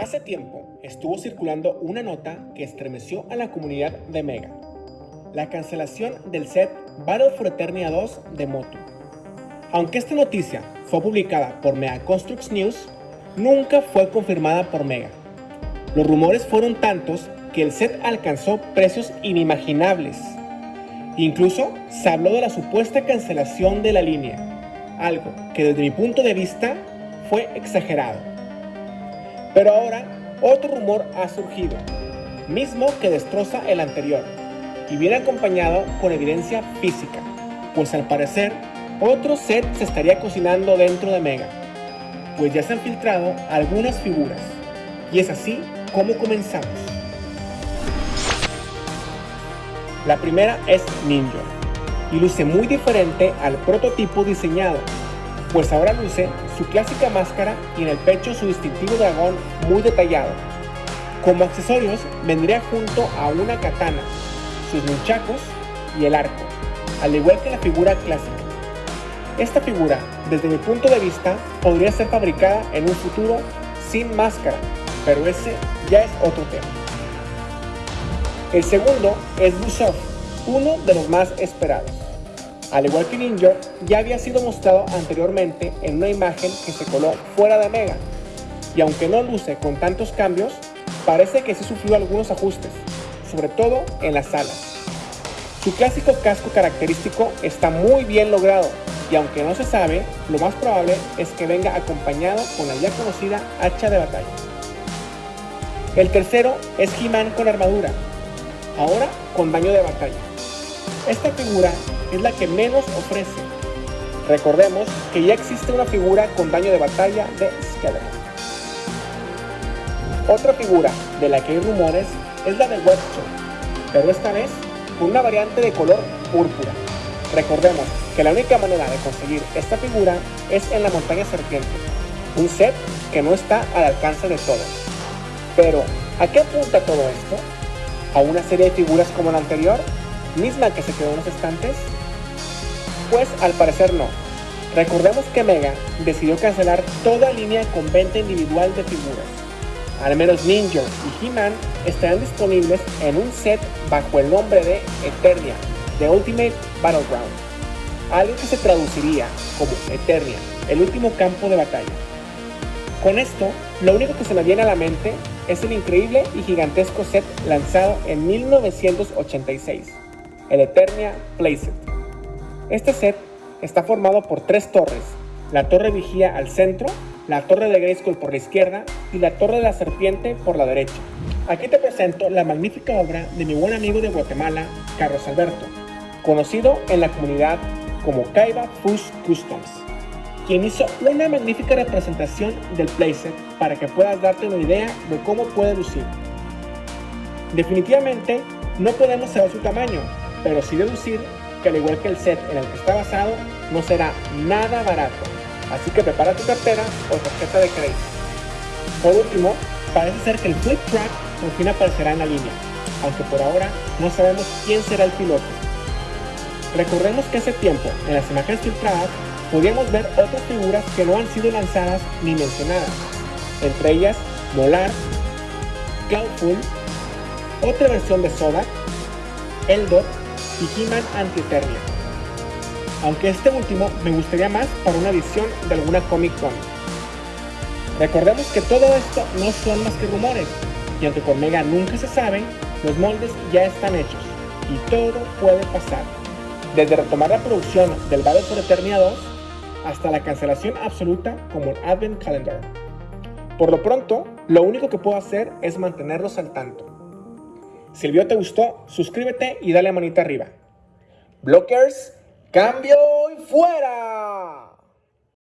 Hace tiempo estuvo circulando una nota que estremeció a la comunidad de Mega. La cancelación del set Battle for Eternia 2 de Motu. Aunque esta noticia fue publicada por Mega Constructs News, nunca fue confirmada por Mega. Los rumores fueron tantos que el set alcanzó precios inimaginables. Incluso se habló de la supuesta cancelación de la línea, algo que desde mi punto de vista fue exagerado. Pero ahora otro rumor ha surgido, mismo que destroza el anterior, y viene acompañado con evidencia física, pues al parecer otro set se estaría cocinando dentro de Mega, pues ya se han filtrado algunas figuras, y es así como comenzamos. La primera es Ninja, y luce muy diferente al prototipo diseñado, pues ahora luce su clásica máscara y en el pecho su distintivo dragón muy detallado. Como accesorios vendría junto a una katana, sus nunchakos y el arco, al igual que la figura clásica. Esta figura, desde mi punto de vista, podría ser fabricada en un futuro sin máscara, pero ese ya es otro tema. El segundo es Busov, uno de los más esperados. Al igual que Ninja, ya había sido mostrado anteriormente en una imagen que se coló fuera de Mega, y aunque no luce con tantos cambios, parece que sí sufrió algunos ajustes, sobre todo en las alas. Su clásico casco característico está muy bien logrado, y aunque no se sabe, lo más probable es que venga acompañado con la ya conocida hacha de batalla. El tercero es He-Man con armadura, ahora con daño de batalla. Esta figura es la que menos ofrece. Recordemos que ya existe una figura con daño de batalla de Skeletor. Otra figura de la que hay rumores es la de Webster, pero esta vez con una variante de color púrpura. Recordemos que la única manera de conseguir esta figura es en la montaña serpiente, un set que no está al alcance de todos. Pero, ¿a qué apunta todo esto? ¿A una serie de figuras como la anterior? ¿Misma que se quedó en los estantes? Pues al parecer no. Recordemos que Mega decidió cancelar toda línea con venta individual de figuras. Al menos Ninja y He-Man estarán disponibles en un set bajo el nombre de Eternia, The Ultimate Battleground, algo que se traduciría como Eternia, el último campo de batalla. Con esto, lo único que se me viene a la mente es el increíble y gigantesco set lanzado en 1986, el Eternia Playset. Este set está formado por tres torres, la torre vigía al centro, la torre de Grayskull por la izquierda y la torre de la serpiente por la derecha. Aquí te presento la magnífica obra de mi buen amigo de Guatemala, Carlos Alberto, conocido en la comunidad como Kaiba Fush Customs, quien hizo una magnífica representación del playset para que puedas darte una idea de cómo puede lucir. Definitivamente no podemos saber su tamaño, pero sí deducir que al igual que el set en el que está basado, no será nada barato. Así que prepara tu cartera o tarjeta de crédito. Por último, parece ser que el Flip Track por fin aparecerá en la línea, aunque por ahora no sabemos quién será el piloto. Recordemos que hace tiempo, en las imágenes filtradas, podíamos ver otras figuras que no han sido lanzadas ni mencionadas, entre ellas Molar, Cloudful, otra versión de Soda, Eldor y He-Man Anti-Eternia. Aunque este último me gustaría más para una edición de alguna Comic Con. Recordemos que todo esto no son más que rumores, y aunque con Mega nunca se sabe, los moldes ya están hechos, y todo puede pasar. Desde retomar la producción del Battle for Eternia 2, hasta la cancelación absoluta como un Advent Calendar. Por lo pronto, lo único que puedo hacer es mantenerlos al tanto. Si el video te gustó, suscríbete y dale a manita arriba. Blockers, cambio y fuera.